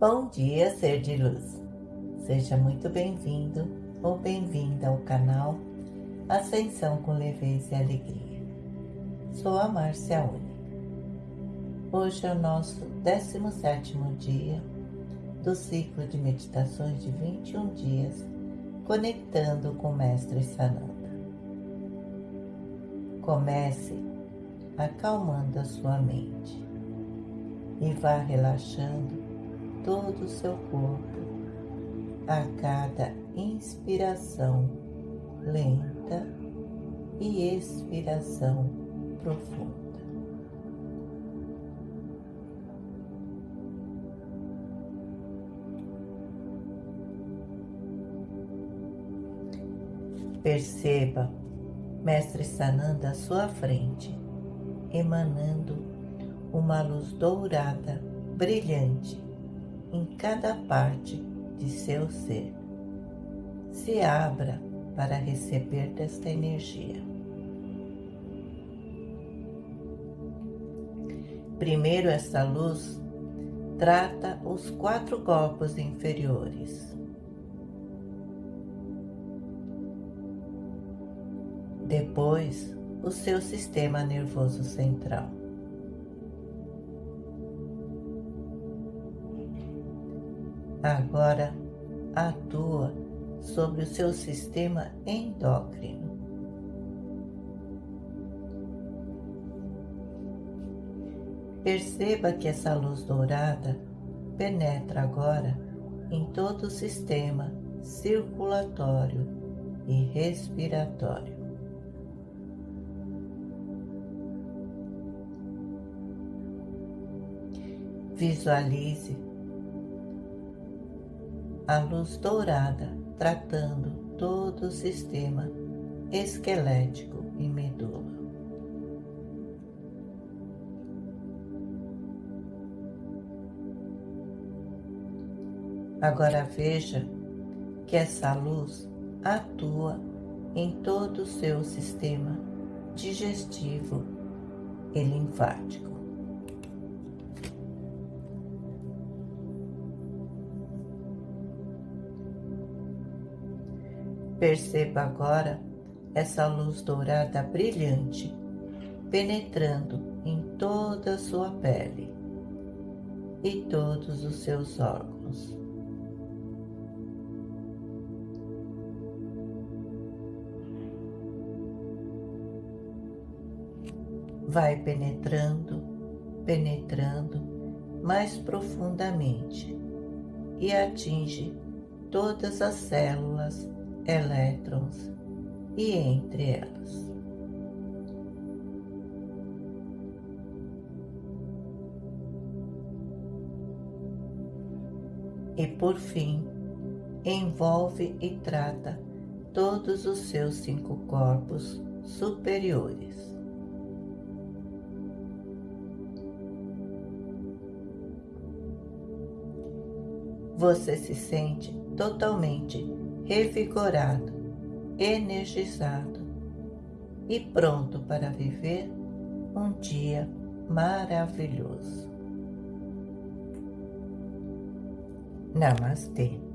Bom dia, ser de luz. Seja muito bem-vindo ou bem-vinda ao canal Ascensão com Leveza e Alegria. Sou a Márcia Uni. Hoje é o nosso 17º dia do ciclo de meditações de 21 dias, conectando com o Mestre Sananda. Comece acalmando a sua mente e vá relaxando todo o seu corpo a cada inspiração lenta e expiração profunda. Perceba Mestre Sananda à sua frente, emanando uma luz dourada, brilhante, em cada parte de seu ser. Se abra para receber desta energia. Primeiro, esta luz trata os quatro corpos inferiores. Depois, o seu sistema nervoso central. Agora atua sobre o seu sistema endócrino. Perceba que essa luz dourada penetra agora em todo o sistema circulatório e respiratório. Visualize a luz dourada tratando todo o sistema esquelético e medula. Agora veja que essa luz atua em todo o seu sistema digestivo e linfático. Perceba agora essa luz dourada brilhante penetrando em toda a sua pele e todos os seus órgãos. Vai penetrando, penetrando mais profundamente e atinge todas as células elétrons e entre elas. E por fim, envolve e trata todos os seus cinco corpos superiores. Você se sente totalmente revigorado, energizado e pronto para viver um dia maravilhoso. Namastê.